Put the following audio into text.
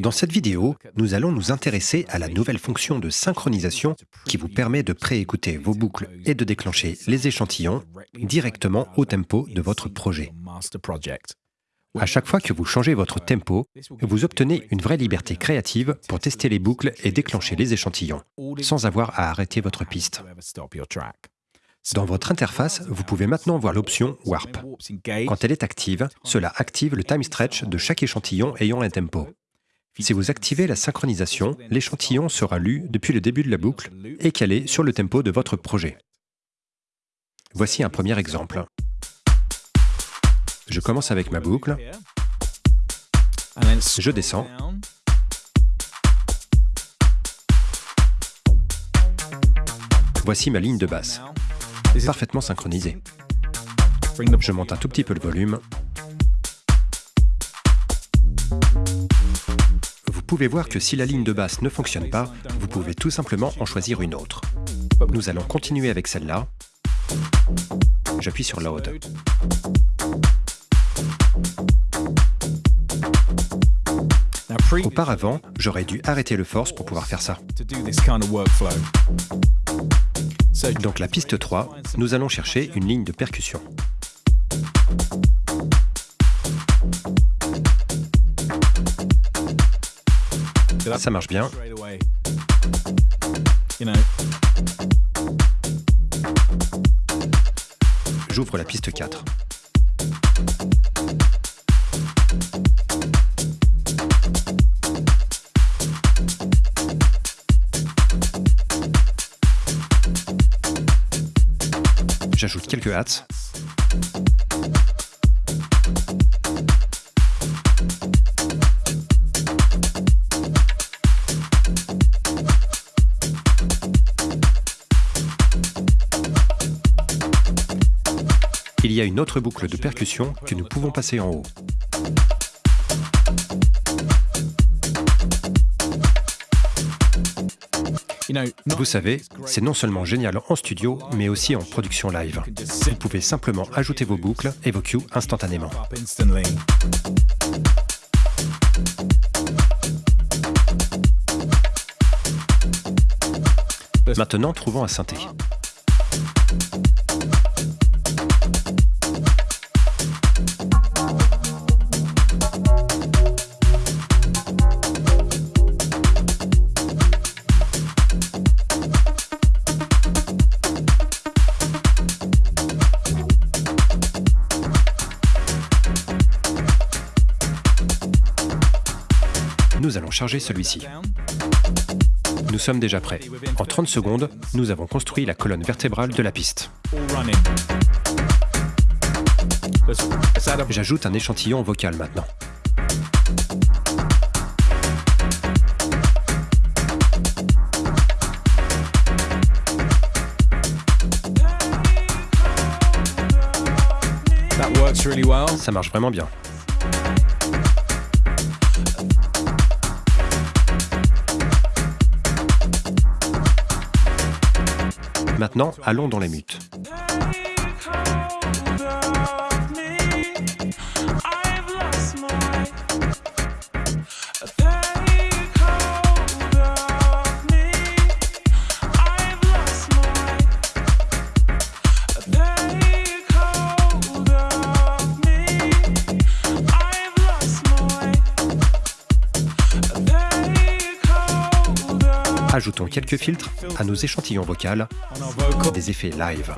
Dans cette vidéo, nous allons nous intéresser à la nouvelle fonction de synchronisation qui vous permet de préécouter vos boucles et de déclencher les échantillons directement au tempo de votre projet. À chaque fois que vous changez votre tempo, vous obtenez une vraie liberté créative pour tester les boucles et déclencher les échantillons, sans avoir à arrêter votre piste. Dans votre interface, vous pouvez maintenant voir l'option Warp. Quand elle est active, cela active le time stretch de chaque échantillon ayant un tempo. Si vous activez la synchronisation, l'échantillon sera lu depuis le début de la boucle et calé sur le tempo de votre projet. Voici un premier exemple. Je commence avec ma boucle, je descends, voici ma ligne de basse, parfaitement synchronisée. Je monte un tout petit peu le volume, pouvez voir que si la ligne de basse ne fonctionne pas, vous pouvez tout simplement en choisir une autre. Nous allons continuer avec celle-là. J'appuie sur Load. Auparavant, j'aurais dû arrêter le force pour pouvoir faire ça. Donc la piste 3, nous allons chercher une ligne de percussion. Ça marche bien. J'ouvre la piste 4. J'ajoute quelques hats. Il y a une autre boucle de percussion que nous pouvons passer en haut. Vous savez, c'est non seulement génial en studio, mais aussi en production live. Vous pouvez simplement ajouter vos boucles et vos cues instantanément. Maintenant, trouvons un synthé. Nous allons charger celui-ci. Nous sommes déjà prêts. En 30 secondes, nous avons construit la colonne vertébrale de la piste. J'ajoute un échantillon vocal maintenant. Ça marche vraiment bien. Maintenant, allons dans les mutes. ajoutons quelques filtres à nos échantillons vocaux, des effets live.